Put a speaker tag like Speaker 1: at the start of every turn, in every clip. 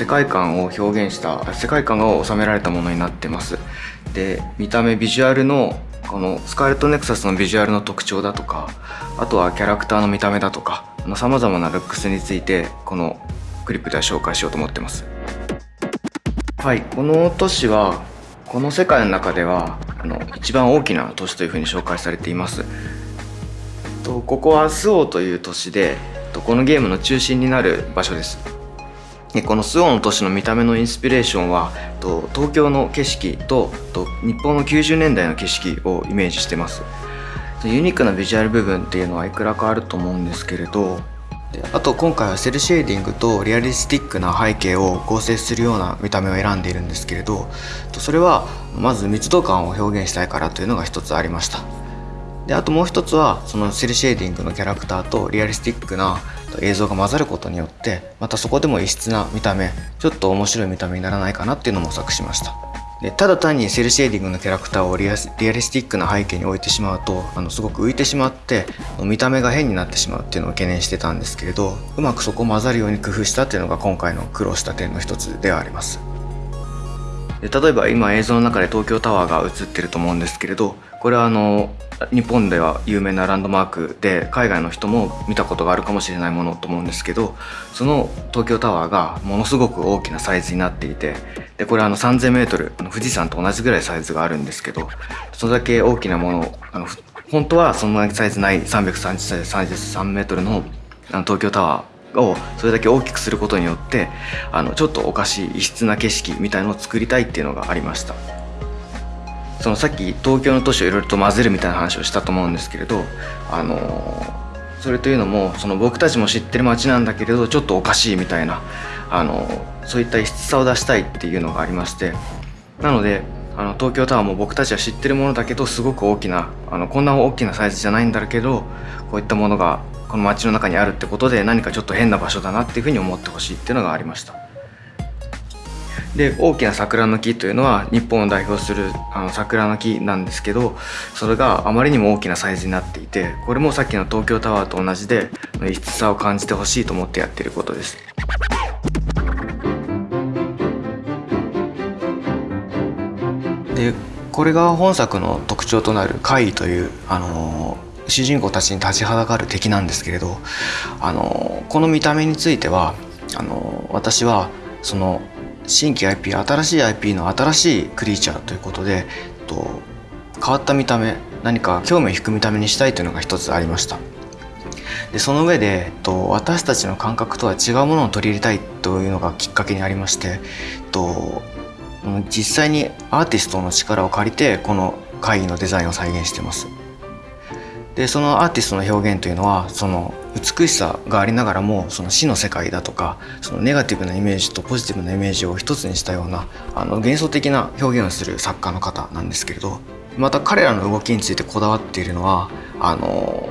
Speaker 1: 世界観を表現した世界観が収められたものになってます。で見た目ビジュアルのこのスカーレットネクサスのビジュアルの特徴だとかあとはキャラクターの見た目だとかさまざまなルックスについてこのクリップでは紹介しようと思ってます。はいこの都市はこの世界の中ではあの一番大きな都市というふうに紹介されています。とここはスオーという都市でこのゲームの中心になる場所です。このスオーの都市の見た目のインスピレーションはと東京の景色とと日本の90年代の景色をイメージしてます。ユニークなビジュアル部分っていうのはいくらかあると思うんですけれどあと今回はセルシェーディングとリアリスティックな背景を合成するような見た目を選んでいるんですけれどそれはまず密度感を表現したいからというのが一つありました。であともう一つはそのセルシェーディングのキャラクターとリアリスティックな映像が混ざることによってまたそこでも異質な見た目ちょっと面白い見た目にならないかなっていうのも模索しました。でただ単にセルシェーディングのキャラクターをリアリスティックな背景に置いてしまうとあのすごく浮いてしまって見た目が変になってしまうっていうのを懸念してたんですけれどうまくそこを混ざるように工夫したっていうのが今回の苦労した点の一つではありますで例えば今映像の中で東京タワーが映ってると思うんですけれどこれはあの日本では有名なランドマークで海外の人も見たことがあるかもしれないものと思うんですけどその東京タワーがものすごく大きなサイズになっていてでこれあの 3000m 富士山と同じぐらいサイズがあるんですけどそれだけ大きなものあの本当はそんなサイズない333 m の東京タワーをそれだけ大きくすることによってあのちょっとおかしい異質な景色みたいのを作りたいっていうのがありました。そのさっき東京の都市をいろいろと混ぜるみたいな話をしたと思うんですけれどあのそれというのもその僕たちも知ってる街なんだけれどちょっとおかしいみたいなあのそういった異質さを出したいっていうのがありましてなのであの東京タワーも僕たちは知ってるものだけどすごく大きなあのこんな大きなサイズじゃないんだけどこういったものがこの街の中にあるってことで何かちょっと変な場所だなっていうふうに思ってほしいっていうのがありました。で大きな桜の木というのは日本を代表するあの桜の木なんですけどそれがあまりにも大きなサイズになっていてこれもさっきの東京タワーと同じで異質さを感じてほしいと思ってやってることです。でこれが本作の特徴となる怪異という、あの主人公たちに立ちはだかる敵なんですけれど、あのこの見た目についてはあの私はその新規 IP 新しい IP の新しいクリーチャーということでと変わった見た目何か興味を引く見た目にしたいというのが一つありました。でその上でと私たちの感覚とは違うものを取り入れたいというのがきっかけにありましてと実際にアーティストの力を借りてこの会議のデザインを再現してます。でそのアーティストの表現というのはその美しさがありながらもその死の世界だとかそのネガティブなイメージとポジティブなイメージを一つにしたようなあの幻想的な表現をする作家の方なんですけれどまた彼らの動きについてこだわっているのはあの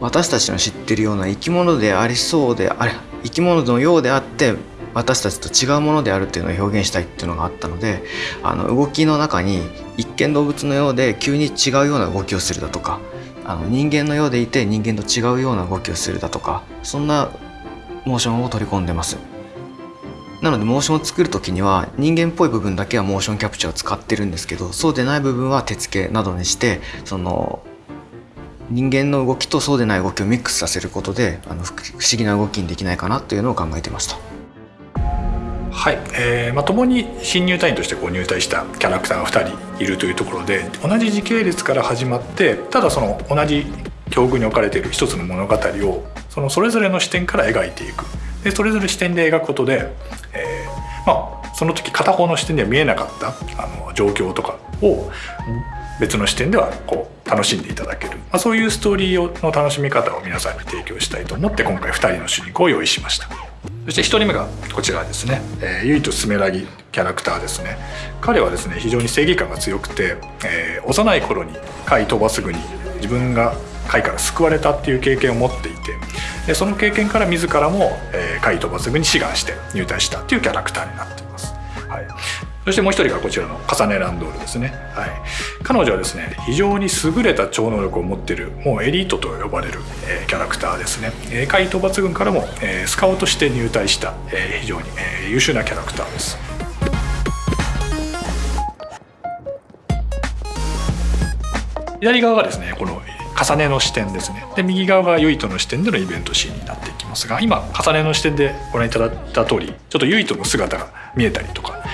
Speaker 1: 私たちの知ってるような生き物でありそうであれ生き物のようであって私たちと違うものであるっていうのを表現したいっていうのがあったのであの動きの中に一見動物のようで急に違うような動きをするだとかあの人間のようでいて人間と違うような動きをするだとかそんなモーションを取り込んでますなのでモーションを作る時には人間っぽい部分だけはモーションキャプチャーを使ってるんですけどそうでない部分は手付けなどにしてその人間の動きとそうでない動きをミックスさせることであの不思議な動きにできないかなというのを考えてました。
Speaker 2: はい、えーまあ、共に新入隊員としてこう入隊したキャラクターが2人いるというところで同じ時系列から始まってただその同じ境遇に置かれている一つの物語をそのそれぞれの視点から描いていく。でそれぞれ視点で描くことで、えーまあ、その時片方の視点では見えなかったあの状況とかを別の視点ではこう楽しんでいただける、まあ、そういうストーリーの楽しみ方を皆さんに提供したいと思って今回2人の主人公を用意しました。そして1人目がこちらですね、えー、ゆいとスメラギキャラクターですね。彼はですね非常に正義感が強くて、えー、幼い頃に貝飛ばすぐに自分が貝から救われたっていう経験を持っていてでその経験から自らも、えー、貝飛ばすぐに志願して入隊したっていうキャラクターになっています。はい。そしてもう一人がこちらのカサネランドールですね、はい、彼女はですね非常に優れた超能力を持っているもうエリートと呼ばれる、えー、キャラクターですね、えー、海討伐軍からも、えー、スカウトして入隊した、えー、非常に、えー、優秀なキャラクターです。左側がですねこの重ねの視点ですね。で右側がユイトの視点でのイベントシーンになっていきますが今重ねの視点でご覧いただいた通りちょっとユイトの姿が見えたりとか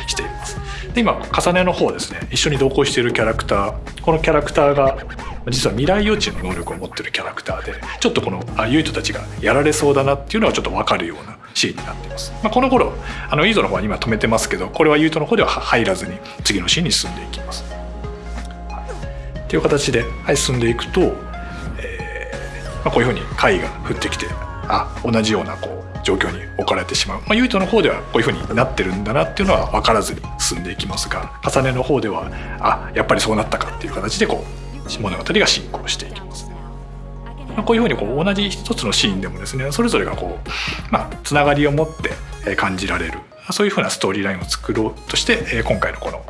Speaker 2: で今重ねの方ですね。一緒に同行しているキャラクター。このキャラクターが実は未来予知の能力を持ってるキャラクターでちょっとこのあユイトたちがやられそうだなっていうのはちょっと分かるようなシーンになっています、まあ、この頃あのユイトの方は今止めてますけどこれはユイトの方では入らずに次のシーンに進んでいきます。っていう形で、はい、進んでいくとまあ、こういうふうに貝が降ってきてあ同じようなこう状況に置かれてしまう、まあ、ユイトの方ではこういうふうになってるんだなっていうのは分からずに進んでいきますが重ねの方ではあやっぱりそうなったかっていう形でこう物語が進行していきますね。まあ、こういうふうにこう同じ一つのシーンでもですねそれぞれがこう、まあ、つながりを持って感じられるそういうふうなストーリーラインを作ろうとして今回のこの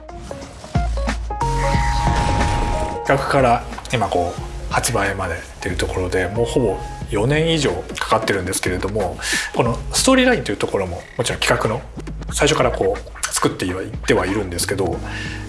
Speaker 2: 企画から今こう発売までっていうところでもうほぼ4年以上かかってるんですけれどもこのストーリーラインというところももちろん企画の最初からこう作っていってはいるんですけど、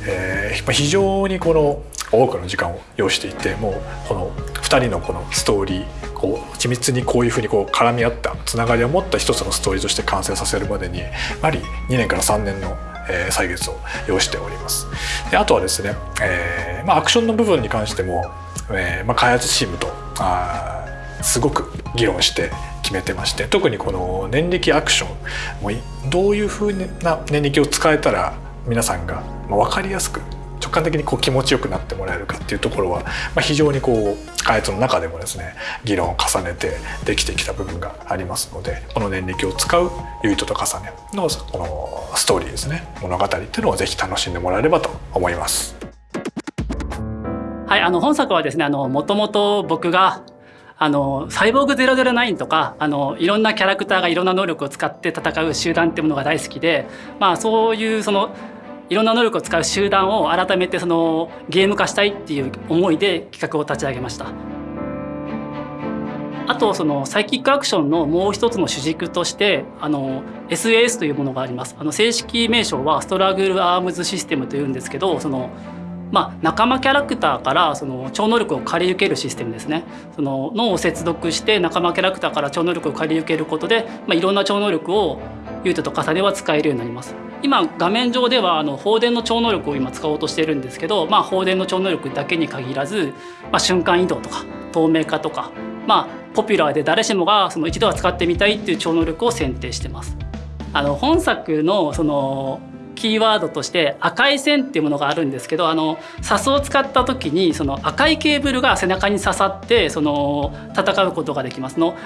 Speaker 2: えー、非常にこの多くの時間を要していてもうこの2人のこのストーリーこう緻密にこういうふうにこう絡み合ったつながりを持った一つのストーリーとして完成させるまでにやはり2年から3年のえー、歳月を要しております。であとはですね、えーまあ、アクションの部分に関してもえーまあ、開発チームとあすごく議論して決めてまして特にこの念力アクションもどういうふうな念力を使えたら皆さんが分かりやすく直感的にこう気持ちよくなってもらえるかっていうところは、まあ、非常にこう開発の中でもですね議論を重ねてできてきた部分がありますのでこの念力を使うユイトと重ねのこのストーリーですね物語っていうのをぜひ楽しんでもらえればと思います。
Speaker 3: はい、あの本作はですね、あのもともと僕があのサイボーグ009とかあのいろんなキャラクターがいろんな能力を使って戦う集団ってものが大好きで、まあそういうそのいろんな能力を使う集団を改めてそのゲーム化したいっていう思いで企画を立ち上げました。あとそのサイキックアクションのもう一つの主軸としてあの SAS というものがあります。あの正式名称はストラグルアームズシステムというんですけど、そのまあ、仲間キャラクターからその超能力を借り受けるシステムですねその脳を接続して仲間キャラクターから超能力を借り受けることで、まあ、いろんな超能力をユートと重ねは使えるようになります今画面上ではあの放電の超能力を今使おうとしてるんですけど、まあ、放電の超能力だけに限らず、まあ、瞬間移動とか透明化とか、まあ、ポピュラーで誰しもがその一度は使ってみたいっていう超能力を選定してます。あの本作のそのキーワードとして赤い線っていうものがあるんですけどあのサスを使った時にその赤いケーブルが背中に刺さってその戦うことができますの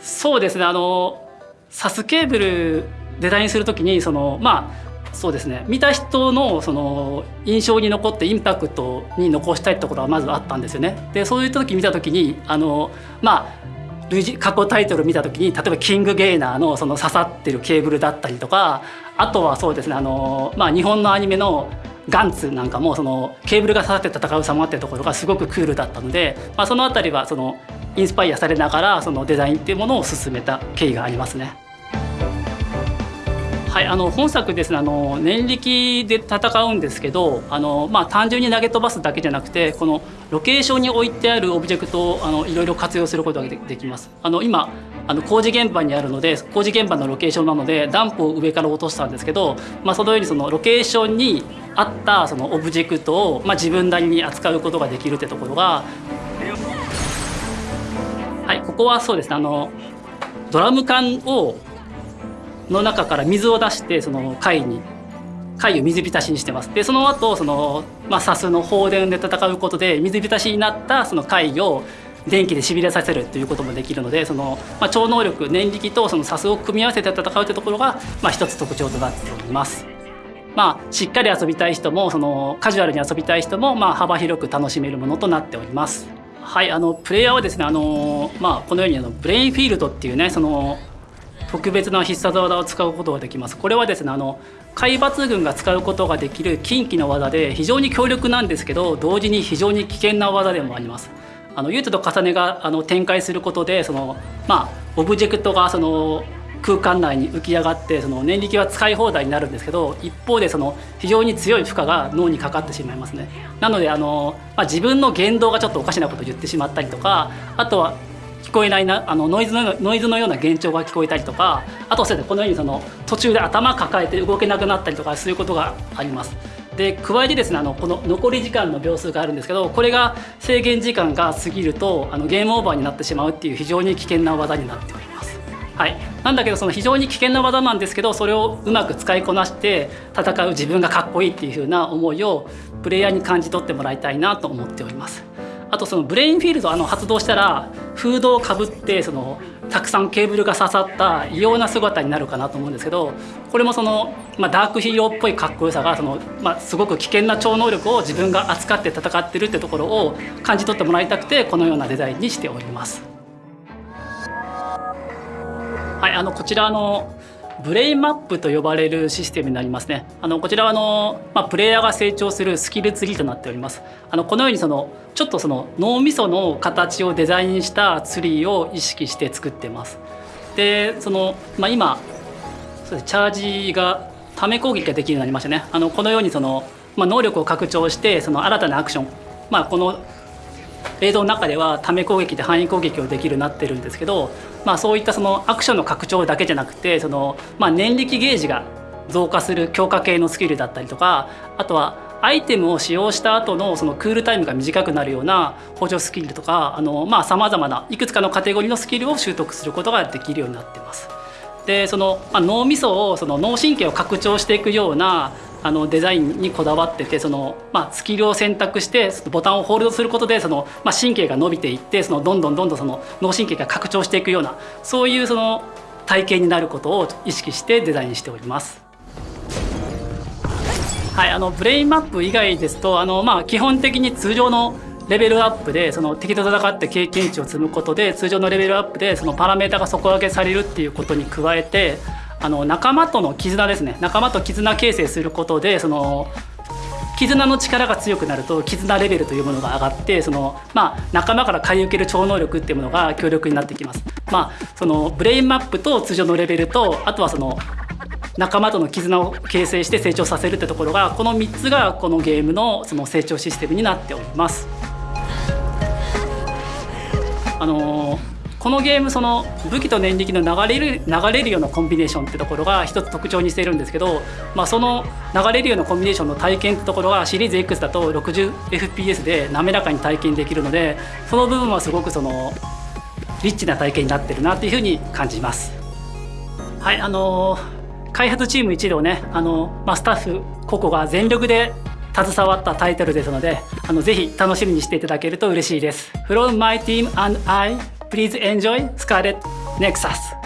Speaker 3: そうですねあのサスケーブルデザインする時にそのまあそうですね見た人のその印象に残ってインパクトに残したいってことはまずあったんですよね。でそういった時見た時にあのまあ類似過去タイトル見た時に例えばキングゲイナーのその刺さってるケーブルだったりとかあとはそうですねあの、まあ、日本のアニメのガンツなんかもそのケーブルが刺さって戦う様っていうところがすごくクールだったので、まあ、その辺りはそのインスパイアされながらそのデザインっていうものを進めた経緯がありますね。はい、あの本作ですねあの念力で戦うんですけどあの、まあ、単純に投げ飛ばすだけじゃなくてこのロケーションに置いてあるオブジェクトをあのいろいろ活用することができます。あの今あの工事現場にあるので工事現場のロケーションなのでダンプを上から落としたんですけど、まあ、そのようにそのロケーションに合ったそのオブジェクトを、まあ、自分なりに扱うことができるってところがはいここはそうですねあのドラム缶をの中から水を出してその怪異に貝を水浸しにしてますでその後そのまあサスの放電で戦うことで水浸しになったその貝を電気でしびれさせるということもできるのでその、まあ、超能力念力とそのサスを組み合わせて戦うというところが、まあ、一つ特徴となっております。まあ、しっかり遊びたい人もそのカジュアルに遊びたい人も、まあ、幅広く楽しめるものとなっております。はい、あのプレイヤーはですねあの、まあ、このようにあのブレインフィールドっていうねその特別な必殺技を使うことができます。これはですねあの海抜軍が使うことができる近畿の技で非常に強力なんですけど同時に非常に危険な技でもあります。あのユートと重ねがあの展開することでその、まあ、オブジェクトがその空間内に浮き上がってその念力は使い放題になるんですけど一方でその非常に強い負荷が脳にかかってしまいますねなのであの、まあ、自分の言動がちょっとおかしなことを言ってしまったりとかあとはこえないなあのノイズのノイズのような幻聴が聞こえたりとかあとはこのようにその途中で頭抱えて動けなくなったりとかそういうことがあります。で加えてですねあのこの残り時間の秒数があるんですけどこれが制限時間が過ぎるとあのゲームオーバーになってしまうっていう非常に危険な技になっております。はい、なんだけどその非常に危険な技なんですけどそれをうまく使いこなして戦う自分がかっこいいっていう風な思いをプレイヤーに感じ取ってもらいたいなと思っております。あとそのブレインフィールドあの発動したらフードをかぶってそのたくさんケーブルが刺さった異様な姿になるかなと思うんですけどこれもその、まあ、ダークヒーローっぽいかっこよさがその、まあ、すごく危険な超能力を自分が扱って戦ってるってところを感じ取ってもらいたくてこのようなデザインにしております。はい、あのこちらのブレインマップと呼ばれるシステムになりますね。あのこちらはあの、まあ、プレイヤーが成長するスキルツリーとなっております。あのこのようにそのちょっとその脳みその形をデザインしたツリーを意識して作ってます。でその、まあ、今そうチャージがため攻撃ができるようになりましたね。あのこのようにその、まあ、能力を拡張してその新たなアクション、まあ、この映像の中ではため攻撃で範囲攻撃をできるようになってるんですけど、まあ、そういったそのアクションの拡張だけじゃなくてその、まあ、念力ゲージが増加する強化系のスキルだったりとかあとはアイテムを使用した後のそのクールタイムが短くなるような補助スキルとかさまざ、まないくつかのカテゴリーのスキルを習得することができるようになってます。でその、まあ、脳みそをその脳神経を拡張していくようなあのデザインにこだわっててその、まあ、スキルを選択してボタンをホールドすることでその、まあ、神経が伸びていってそのどんどんどんどんその脳神経が拡張していくようなそういうその体験になることを意識してデザインしております。はい、あのブレインマップ以外ですとあの、まあ、基本的に通常のレベルアップでその敵と戦って経験値を積むことで通常のレベルアップでそのパラメータが底上げされるっていうことに加えてあの仲間との絆ですね仲間と絆形成することでその絆の力が強くなると絆レベルというものが上がってその、まあ、仲間から借り受ける超能力っていうものが強力になってきます。まあ、そのブレインマップと通常のレベルとあとはその仲間との絆を形成して成長させるってところがこの3つがこのゲームのその成長システムになっております。あのーこのゲームその武器と念力の流れる流れるようなコンビネーションってところが一つ特徴にしているんですけど、まあ、その流れるようなコンビネーションの体験ってところがシリーズ X だと 60fps で滑らかに体験できるのでその部分はすごくそのリッチな体験になってるなっていうふうに感じます。はいあの開発チーム一同ねあの、まあ、スタッフ個々が全力で携わったタイトルですのであのぜひ楽しみにしていただけると嬉しいです。From my team and I Please enjoy Scarlet Nexus.